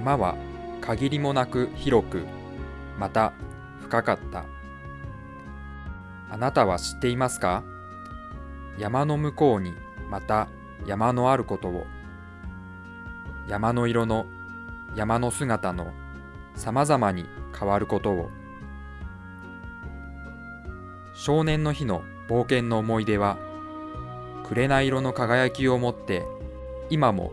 山は限りもなく広く、また深かった。あなたは知っていますか？山の向こうにまた山のあることを。山の色の山の姿のさまざまに変わることを。少年の日の冒険の思い出は、紅色の輝きを持って今も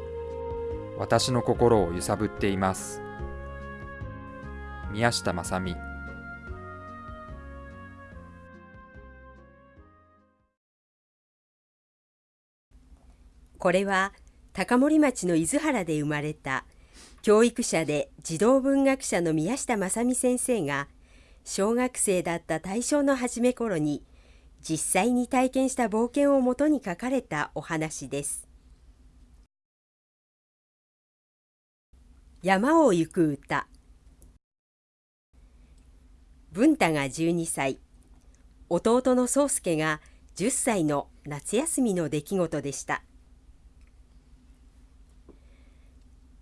私の心を揺さぶっています。宮下正美これは高森町の伊豆原で生まれた教育者で児童文学者の宮下正美先生が小学生だった大正の初め頃に実際に体験した冒険をもとに書かれたお話です。山を行く歌。文太が12歳。弟の宗介が10歳の夏休みの出来事でした。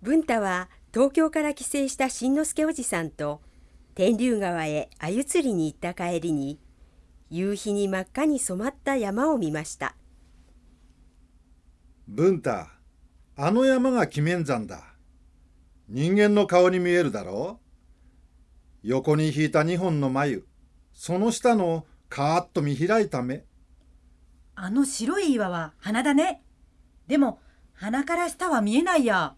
文太は東京から帰省した新之助おじさんと天竜川へ鮎釣りに行った帰りに夕日に真っ赤に染まった山を見ました。文太あの山が鬼面山だ。人間の顔に見えるだろう？横に引いた2本の眉。その下のカーッと見開いた目。あの白い岩は鼻だね。でも鼻から下は見えないや。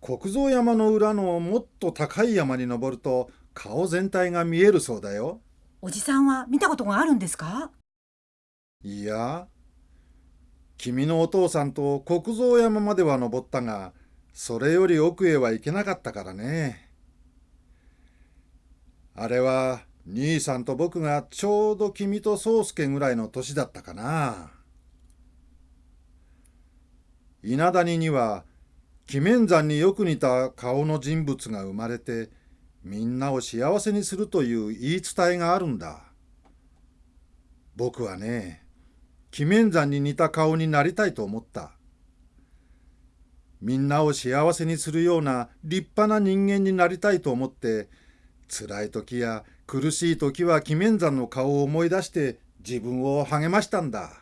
国蔵山の裏のもっと高い山に登ると顔全体が見えるそうだよ。おじさんは見たことがあるんですか？いや君のお父さんと国蔵山までは登ったがそれより奥へは行けなかったからね。あれは兄さんと僕がちょうど君と宗介ぐらいの年だったかな。稲谷には鬼面山によく似た顔の人物が生まれてみんなを幸せにするという言い伝えがあるんだ。僕はね鬼面山に似た顔になりたいと思った。みんなを幸せにするような立派な人間になりたいと思って辛い時や苦しい時は鬼面山の顔を思い出して自分を励ましたんだ。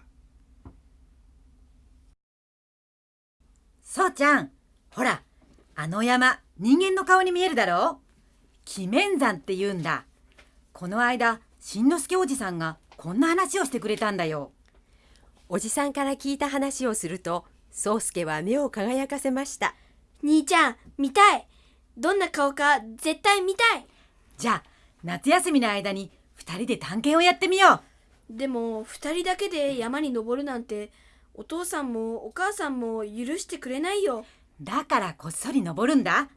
そうちゃんほらあの山人間の顔に見えるだろう？鬼面山って言うんだ。この間しんのすけおじさんがこんな話をしてくれたんだよ。おじさんから聞いた話をすると宗介は目を輝かせました。兄ちゃん見たい。どんな顔か絶対見たい。じゃあ夏休みの間に2人で探検をやってみよう。でも2人だけで山に登るなんてお父さんもお母さんも許してくれないよ。だからこっそり登るんだ。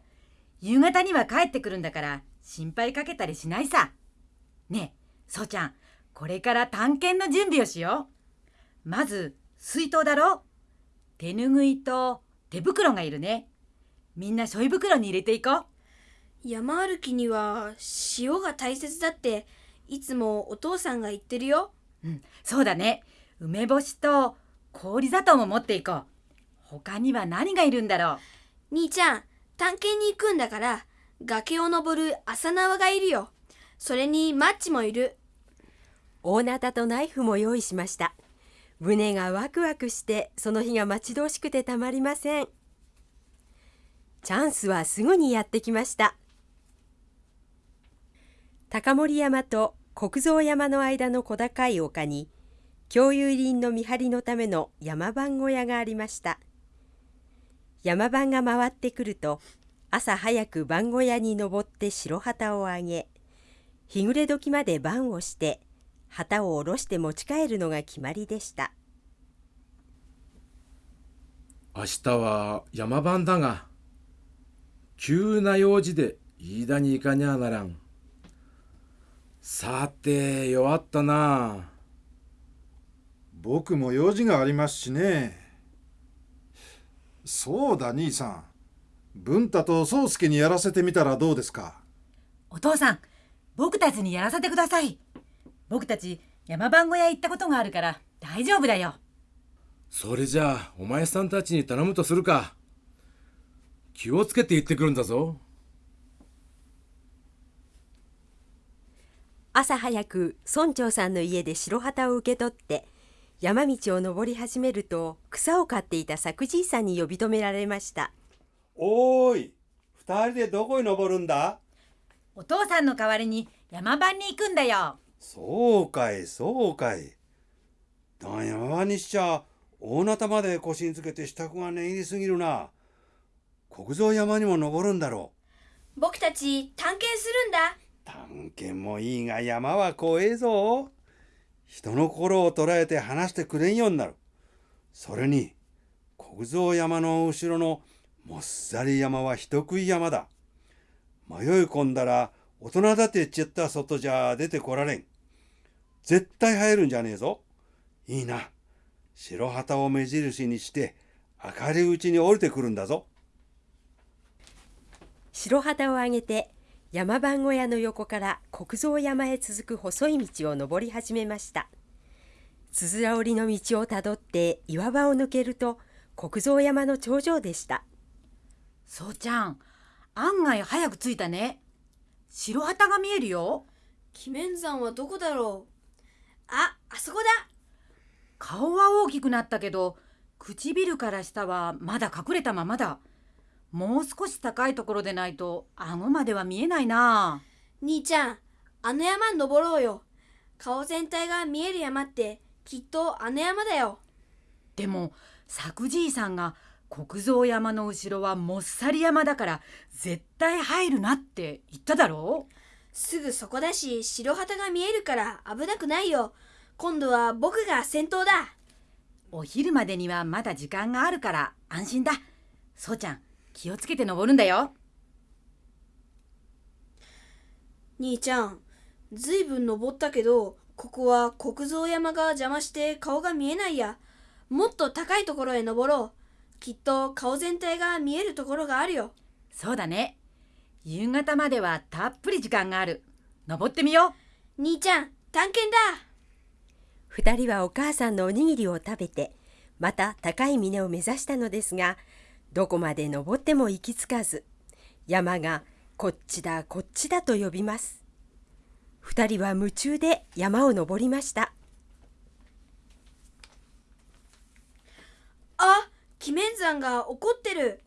夕方には帰ってくるんだから心配かけたりしないさ。ねえそうちゃんこれから探検の準備をしよう。まず水筒だろ手ぬぐいと手袋がいるね。みんなしょい袋に入れていこう。山歩きには塩が大切だっていつもお父さんが言ってるよ。うんそうだね。梅干しと氷砂糖も持っていこう。他には何がいるんだろう。兄ちゃん探検に行くんだから崖を登る朝縄がいるよ。それにマッチもいる。大ナタとナイフも用意しました胸がワクワクしてその日が待ち遠しくてたまりません。チャンスはすぐにやってきました。高森山と国蔵山の間の小高い丘に共有林の見張りのための山番小屋がありました。山番が回ってくると朝早く番小屋に登って白旗をあげ日暮れ時まで番をして旗を下ろして持ち帰るのが決まりでした。明日は山番だが急な用事で飯田に行かにゃならん。さて弱ったな。僕も用事がありますしね。そうだ兄さん。文太と宗介にやらせてみたらどうですか？お父さん僕たちにやらせてください僕たち山番小屋行ったことがあるから大丈夫だよ。それじゃあお前さんたちに頼むとするか。気をつけて行ってくるんだぞ。朝早く村長さんの家で白旗を受け取って山道を登り始めると草を刈っていた作じさんに呼び止められました。おーい二人でどこに登るんだ？お父さんの代わりに山番に行くんだよ。そうかいそうかい。だ山場にしちゃ大なたまで腰につけて支度が念入りすぎるな。国蔵山にも登るんだろ僕たち探検するんだ。う探検もいいが山は怖えぞ。人の心を捉えて話してくれんようになる。それに国蔵山の後ろのもっさり山は人食い山だ。迷い込んだら大人だってちった外じゃ出てこられん絶対入るんじゃねえぞ。いいな。白旗を目印にして明るいうちに降りてくるんだぞ。白旗を上げて山番小屋の横から国蔵山へ続く細い道を登り始めました。つづら折りの道をたどって岩場を抜けると国蔵山の頂上でした。そうちゃん案外早く着いたね。白旗が見えるよ。鬼面山はどこだろう？ああそこだ。顔は大きくなったけど唇から下はまだ隠れたままだ。もう少し高いところでないと顎までは見えないな。兄ちゃんあの山登ろうよ。顔全体が見える山ってきっとあの山だよ。でも作じいさんが国蔵山の後ろはもっさり山だから絶対入るなって言っただろうすぐそこだし白旗が見えるから危なくないよ。今度は僕が先頭だ。お昼までにはまだ時間があるから安心だ。そうちゃん気をつけて登るんだよ。兄ちゃんずいぶん登ったけどここは国蔵山が邪魔して顔が見えないや。もっと高いところへ登ろう。きっと顔全体が見えるところがあるよ。そうだね夕方まではたっぷり時間がある。登ってみよう。兄ちゃん探検だ。二人はお母さんのおにぎりを食べてまた高い峰を目指したのですがどこまで登っても行き着かず山がこっちだこっちだと呼びます。二人は夢中で山を登りました。あ鬼面山が怒ってる。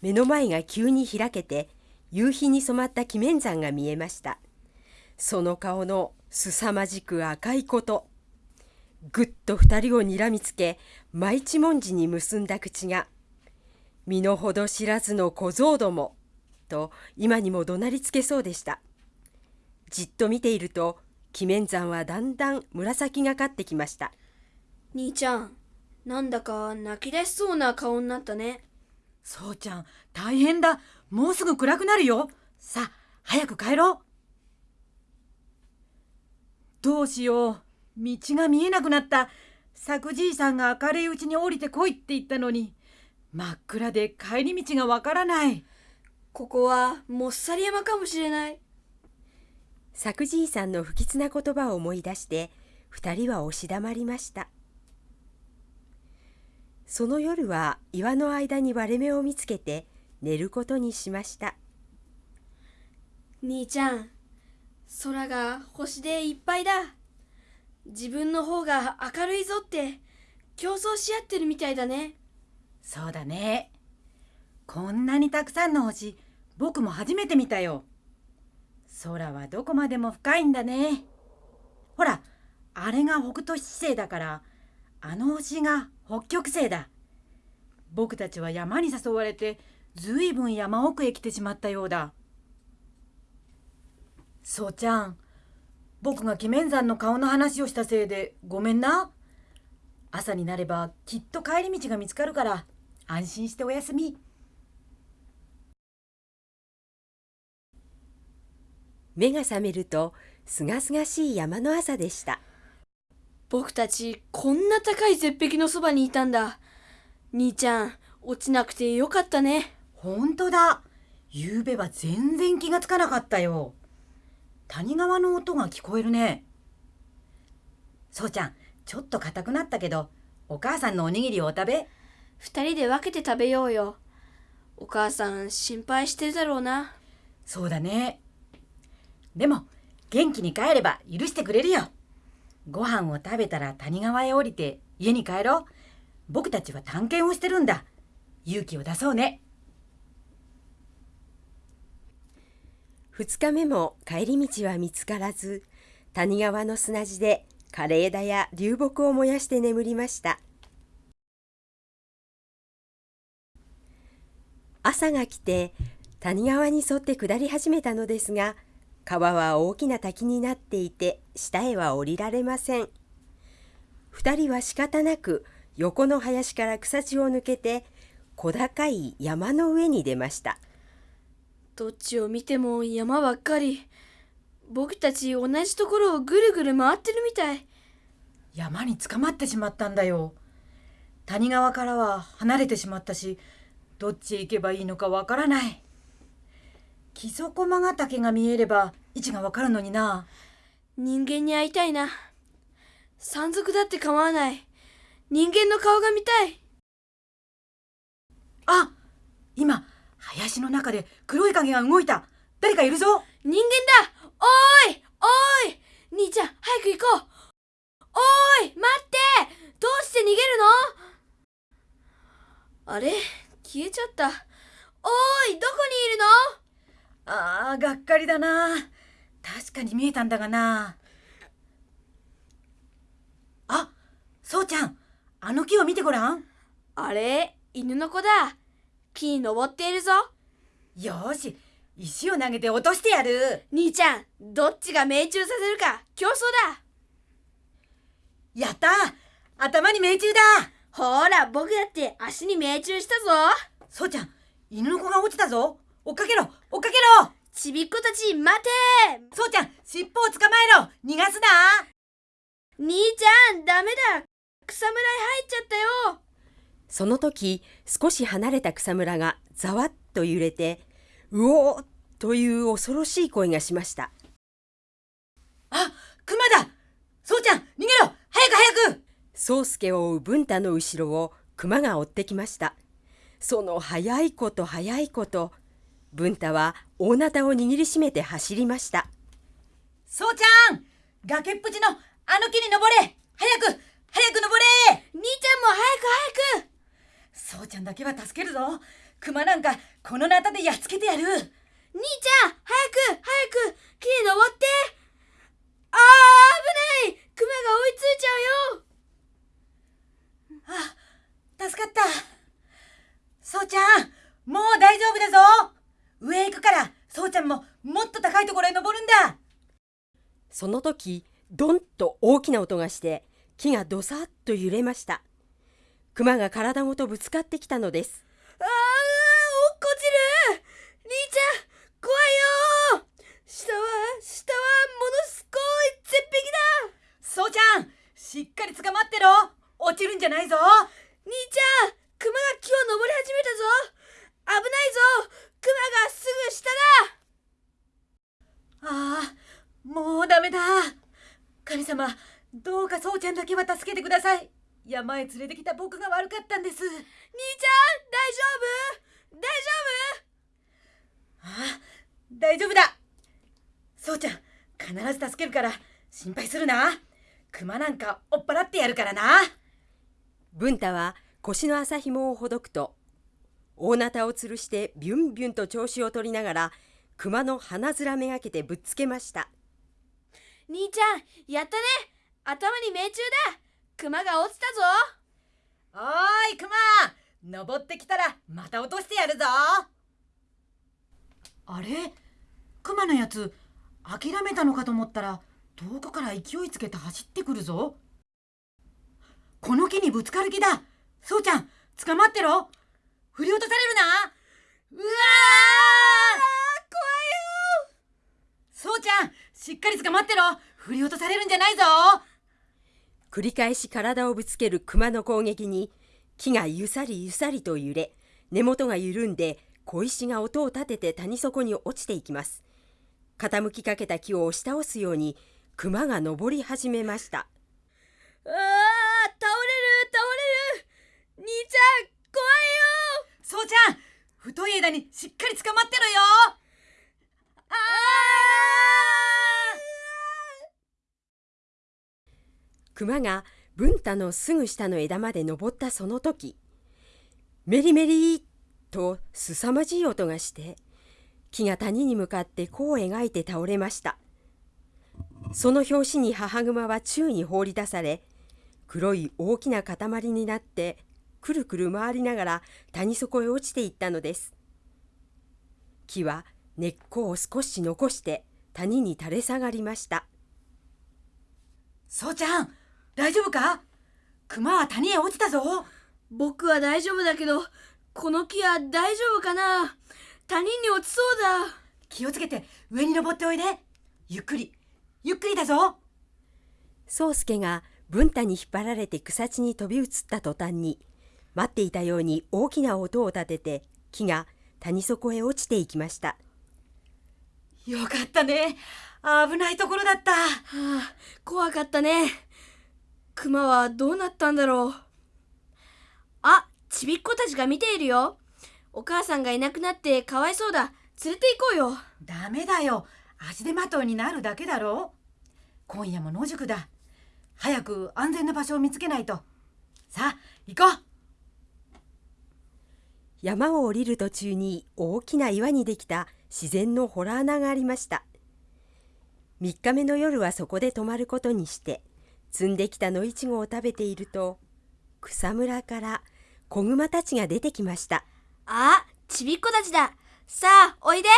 目の前が急に開けて夕日に染まった鬼面山が見えました。その顔の凄まじく赤いこと。ぐっと二人をにらみつけ舞一文字に結んだ口が「身の程知らずの小僧ども」と今にも怒鳴りつけそうでした。じっと見ていると鬼面山はだんだん紫がかってきました。兄ちゃんなんだか泣き出しそうな顔になったね。そうちゃん大変だもうすぐ暗くなるよ。さあ早く帰ろう。どうしよう。道が見えなくなった。作じいさんが明るいうちに降りてこいって言ったのに。真っ暗で帰り道がわからない。ここはもっさり山かもしれない。作じいさんの不吉な言葉を思い出して二人は押し黙りました。その夜は岩の間に割れ目を見つけて寝ることにしました。兄ちゃん空が星でいっぱいだ。自分の方が明るいぞって競争し合ってるみたいだね。そうだね。こんなにたくさんの星僕も初めて見たよ。空はどこまでも深いんだね。ほらあれが北斗七星だからあの星が北極星だ。僕たちは山に誘われてずいぶん山奥へ来てしまったようだ。そうちゃん僕が鬼面山の顔の話をしたせいでごめんな。朝になればきっと帰り道が見つかるから安心しておやすみ。目が覚めるとすがすがしい山の朝でした。僕たちこんな高い絶壁のそばにいたんだ。兄ちゃん落ちなくてよかったねほんとだ。夕べは全然気がつかなかったよ。谷川の音が聞こえるね。そうちゃんちょっと硬くなったけどお母さんのおにぎりをお食べ。二人で分けて食べようよ。お母さん心配してるだろうな。そうだね。でも元気に帰れば許してくれるよ。ご飯を食べたら谷川へ降りて家に帰ろう。僕たちは探検をしてるんだ。勇気を出そうね2日目も帰り道は見つからず谷川の砂地で枯れ枝や流木を燃やして眠りました。朝が来て谷川に沿って下り始めたのですが川は大きな滝になっていて下へは降りられません。2人は仕方なく横の林から草地を抜けて小高い山の上に出ました。どっちを見ても山ばっかり。僕たち同じところをぐるぐる回ってるみたい。山に捕まってしまったんだよ。谷川からは離れてしまったしどっちへ行けばいいのかわからない。木曽駒ヶ岳が見えれば位置がわかるのにな。人間に会いたいな。山賊だって構わない。人間の顔が見たい。あ今林の中で黒い影が動いた。誰かいるぞ。人間だ。おーいおーい。兄ちゃん早く行こう。おーい待って。どうして逃げるの？あれ？消えちゃった。おーいどこにいるの？ああがっかりだな。確かに見えたんだがな。あそうちゃんあの木を見てごらん。あれ？犬の子だ木に登っているぞ。よーし石を投げて落としてやる。兄ちゃんどっちが命中させるか競争だ。やった。頭に命中だ。ほら僕だって足に命中したぞ。そうちゃん犬の子が落ちたぞ。追っかけろ追っかけろ。ちびっこたち待て。そうちゃん尻尾を捕まえろ。逃がすな。兄ちゃんダメだ。草むらへ入っちゃったよその時少し離れた草むらがざわっと揺れてうおーという恐ろしい声がしました。あ熊だ!そうちゃん逃げろ!早く早く!宗介を追う文太の後ろを熊が追ってきました。その速いこと速いこと文太は大なたを握りしめて走りました。そうちゃん!崖っぷちのあの木に登れ!早く!早く登れ!兄ちゃんも早く早くそうちゃんだけは助けるぞ。熊なんかこのナタでやっつけてやる。兄ちゃん早く早く木に登って。あー危ない。熊が追いついちゃうよ。あ助かった。そうちゃんもう大丈夫だぞ。上へ行くからそうちゃんももっと高いところへ登るんだ。その時ドンと大きな音がして木がどさっと揺れました熊が体ごとぶつかってきたのです。あー落っこちる。兄ちゃん怖いよ。下は下はものすごい絶壁だ。そうちゃん。しっかり捕まってろ。落ちるんじゃないぞ。兄ちゃん熊が木を登り始めたぞ。危ないぞ。熊がすぐ下だ。ああもうダメだ。神様どうかそうちゃんだけは助けてください山へ連れてきた僕が悪かったんです。兄ちゃん大丈夫？大ああ大丈夫だ。そうちゃん必ず助けるから心配するな。熊なんか追っ払ってやるからな。文太は腰の麻紐をほどくと大なたを吊るしてビュンビュンと調子を取りながら熊の鼻面めがけてぶっつけました。丈夫兄ちゃんやったね。頭に命中だ熊が落ちたぞ。おーい熊。登ってきたらまた落としてやるぞ。あれ？熊のやつ諦めたのかと思ったら遠くから勢いつけて走ってくるぞ。この木にぶつかる気だ。そうちゃん捕まってろ。振り落とされるな。うわー怖いよ。そうちゃんしっかり捕まってろ。振り落とされるんじゃないぞ繰り返し体をぶつける熊の攻撃に木がゆさりゆさりと揺れ根元が緩んで小石が音を立てて谷底に落ちていきます。傾きかけた木を押し倒すように熊が登り始めました。あー倒れる倒れる。兄ちゃん怖いよ。そうちゃん。太い枝にしっかり捕まってろよあー熊が文太のすぐ下の枝まで登ったその時メリメリと凄まじい音がして木が谷に向かって弧を描いて倒れました。その拍子に母熊は宙に放り出され黒い大きな塊になってくるくる回りながら谷底へ落ちていったのです。木は根っこを少し残して谷に垂れ下がりました。そうちゃん大丈夫か？熊は谷へ落ちたぞ。僕は大丈夫だけどこの木は大丈夫かな？谷に落ちそうだ。気をつけて上に登っておいで。ゆっくり。ゆっくりだぞ。宗介が文太に引っ張られて草地に飛び移った途端に待っていたように大きな音を立てて木が谷底へ落ちていきました。よかったね。危ないところだった、はあ、怖かったね熊はどうなったんだろう。あちびっ子たちが見ているよ。お母さんがいなくなってかわいそうだ。連れて行こうよ。ダメだよ。足手まといになるだけだろ。今夜も野宿だ。早く安全な場所を見つけないと。さあ行こう。山を降りる途中に大きな岩にできた自然の洞穴がありました。3日目の夜はそこで泊まることにして摘んできた野いちごを食べていると草むらから子熊たちが出てきました。あちびっこたちだ。さあおいで。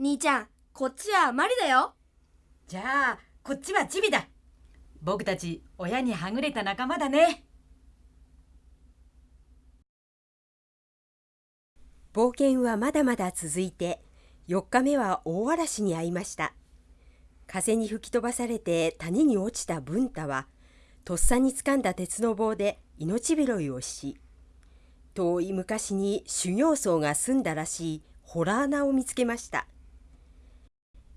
兄ちゃんこっちはマリだよ。じゃあこっちはチビだ。僕たち親にはぐれた仲間だね。冒険はまだまだ続いて4日目は大嵐に遭いました風に吹き飛ばされて谷に落ちた文太はとっさに掴んだ鉄の棒で命拾いをし遠い昔に修行僧が住んだらしいホラー穴を見つけました。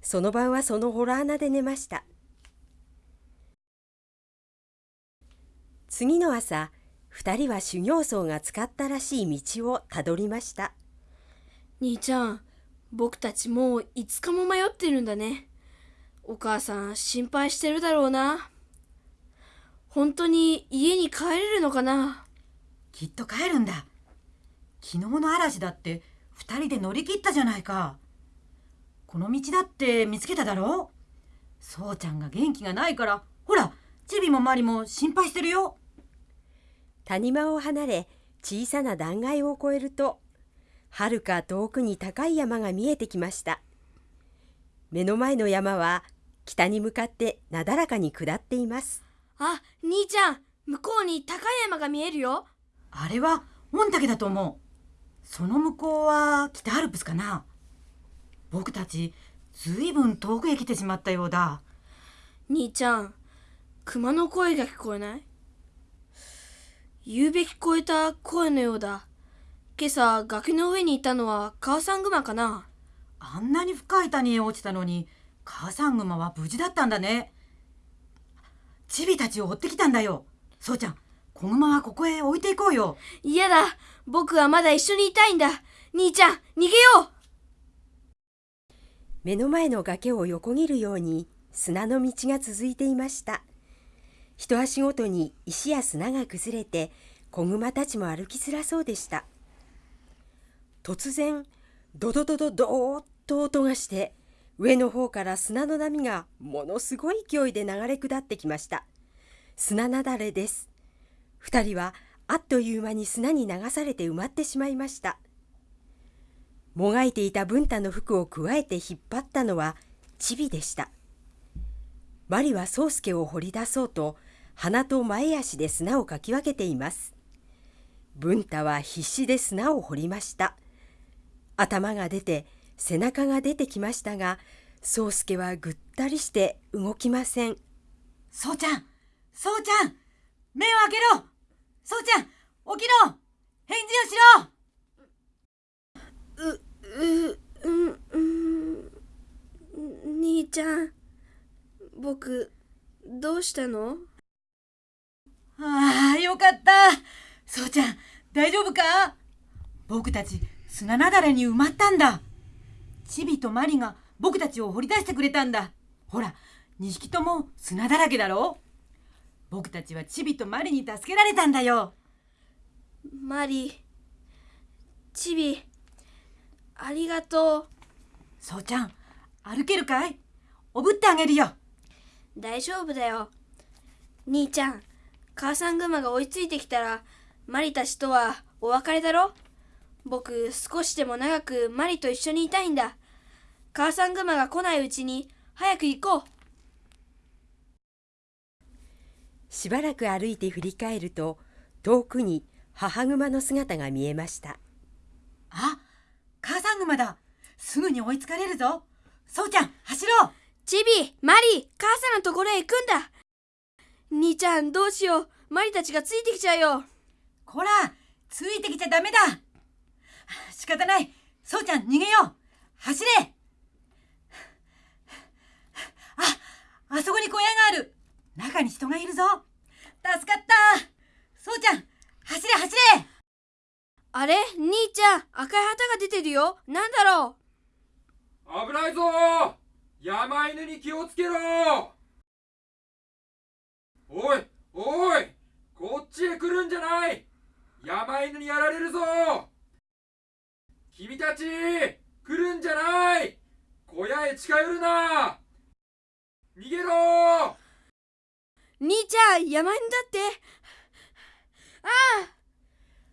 その晩はそのホラー穴で寝ました。次の朝2人は修行僧が使ったらしい道をたどりました。兄ちゃん僕たちもう5日も迷ってるんだね。お母さん心配してるだろうな。本当に家に帰れるのかな？きっと帰るんだ。昨日の嵐だって2人で乗り切ったじゃないか。この道だって見つけただろ？そうちゃんが元気がないから。ほらチビもマリも心配してるよ。谷間を離れ小さな断崖を越えるとはるか遠くに高い山が見えてきました。目の前の山は北に向かってなだらかに下っています。あ兄ちゃん向こうに高い山が見えるよ。あれは御嶽だと思う。その向こうは北アルプスかな。僕たちずいぶん遠くへ来てしまったようだ。兄ちゃん熊の声が聞こえない？言うべき聞こえた声のようだ。今朝崖の上にいたのは母さん熊かな？あんなに深い谷へ落ちたのに母さん熊は無事だったんだね。チビたちを追ってきたんだよ。そうちゃん子熊はここへ置いていこうよ。嫌だ。僕はまだ一緒にいたいんだ。兄ちゃん逃げよう。目の前の崖を横切るように砂の道が続いていました。一足ごとに石や砂が崩れて子熊たちも歩きづらそうでした。突然ドドドドドーッと音がして上の方から砂の波がものすごい勢いで流れ下ってきました。砂なだれです。二人はあっという間に砂に流されて埋まってしまいました。もがいていた文太の服をくわえて引っ張ったのはチビでした。マリは宗介を掘り出そうと鼻と前足で砂をかき分けています。文太は必死で砂を掘りました。頭が出て背中が出てきましたが宗介はぐったりして動きません。そうちゃんそうちゃん目を開けろ。そうちゃん起きろ。返事をしろ。う、う、うん、うん、兄ちゃん、僕、どうしたの？ああ、よかった。そうちゃん、大丈夫か？僕たち砂なだれに埋まったんだ。チビとマリが僕たちを掘り出してくれたんだ。ほら、2匹とも砂だらけだろ？僕たちはチビとマリに助けられたんだよ。マリチビありがとう。そうちゃん歩けるかい？おぶってあげるよ。大丈夫だよ。兄ちゃん母さんグマが追いついてきたらマリたちとはお別れだろ？僕少しでも長くマリと一緒にいたいんだ。母さんグマが来ないうちに早く行こう。しばらく歩いて振り返ると遠くに母熊の姿が見えました。あ母さんグマだ。すぐに追いつかれるぞ。そうちゃん走ろう。チビマリ母さんのところへ行くんだ。兄ちゃんどうしよう。マリたちがついてきちゃうよ。こらついてきちゃダメだ仕方ない。そうちゃん逃げよう。走れ。ああそこに小屋がある。中に人がいるぞ。助かった。そうちゃん走れ走れ。あれ？兄ちゃん赤い旗が出てるよ。なんだろ危ないぞ。山犬に気をつけろ。おいおいこっちへ来るんじゃない。山犬にやられるぞ君たち来るんじゃない。小屋へ近寄るな。逃げろ。兄ちゃん山犬だって。ああ。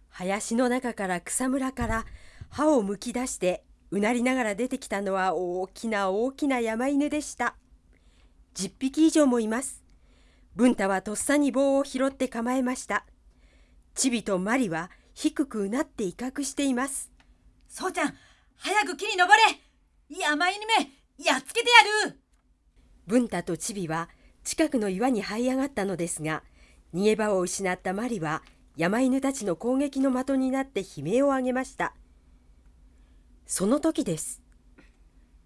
林の中から草むらから歯をむき出してうなりながら出てきたのは大きな大きな山犬でした。10匹以上もいます。文太はとっさに棒を拾って構えました。チビとマリは低くうなって威嚇しています。そうちゃん早く木に登れ。山犬めやっつけてやる。文太とチビは近くの岩に這い上がったのですが逃げ場を失ったマリは山犬たちの攻撃の的になって悲鳴を上げました。その時です。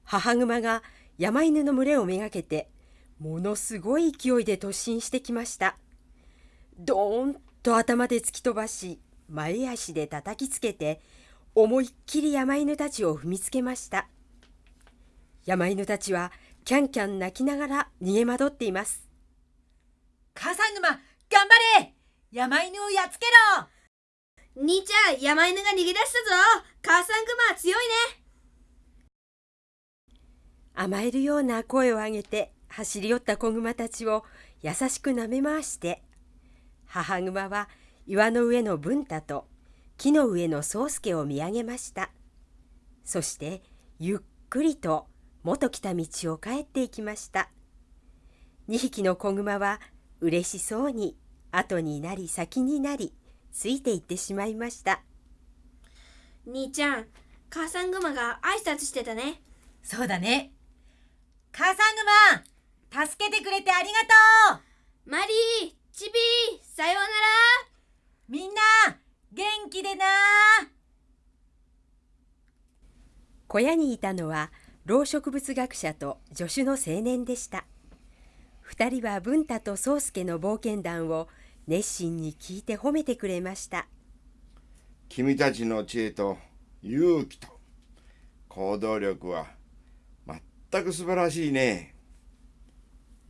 母熊が山犬の群れをめがけてものすごい勢いで突進してきました。ドーンと頭で突き飛ばし前足で叩きつけて思いっきり山犬たちを踏みつけました。山犬たちはキャンキャン泣きながら逃げ惑っています。母さんグマ頑張れ！山犬をやっつけろ！兄ちゃん山犬が逃げ出したぞ！母さんグマは強いね！甘えるような声を上げて走り寄った子熊たちを優しく舐め回して母熊は岩の上の文太と木の上の宗介を見上げました。そしてゆっくりと元来た道を帰っていきました。2匹の子熊は嬉しそうに後になり先になりついていってしまいました。兄ちゃん母さんグマが挨拶してたね。そうだね。母さんグマ助けてくれてありがとう。マリーチビーさようなら。みんな元気でな小屋にいたのは老植物学者と助手の青年でした。二人は文太と宗介の冒険談を熱心に聞いて褒めてくれました。君たちの知恵と勇気と行動力は全く素晴らしいね。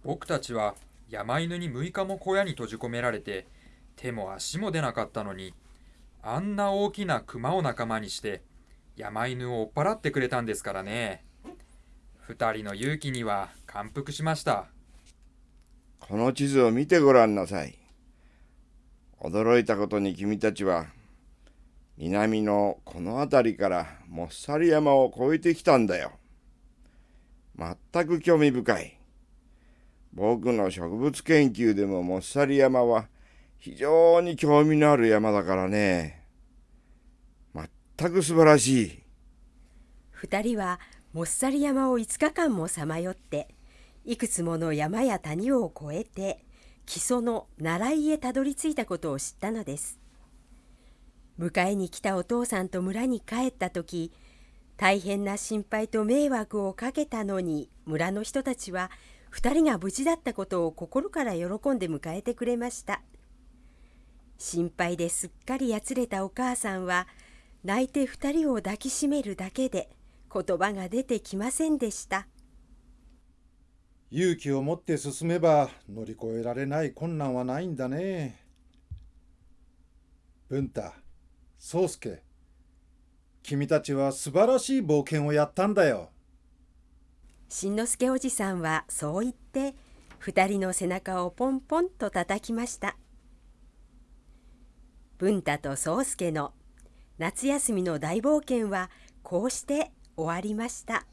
僕たちは山犬に6日も小屋に閉じ込められて手も足も出なかったのにあんな大きな熊を仲間にして山犬を追っ払ってくれたんですからね。二人の勇気には感服しました。この地図を見てごらんなさい。驚いたことに君たちは南のこの辺りからもっさり山を越えてきたんだよ。全く興味深い。僕の植物研究でももっさり山は非常に興味のある山だからね。全く素晴らしい。二人はもっさり山を5日間もさまよっていくつもの山や谷を越えて木曽の習いへたどり着いたことを知ったのです。迎えに来たお父さんと村に帰った時大変な心配と迷惑をかけたのに村の人たちは2人が無事だったことを心から喜んで迎えてくれました。心配ですっかりやつれたお母さんは泣いて2人を抱きしめるだけで言葉が出てきませんでした勇気を持って進めば乗り越えられない困難はないんだね。文太、宗介、君たちは素晴らしい冒険をやったんだよ。しんのすけおじさんはそう言って二人の背中をポンポンと叩きました文太と宗介の夏休みの大冒険はこうして終わりました。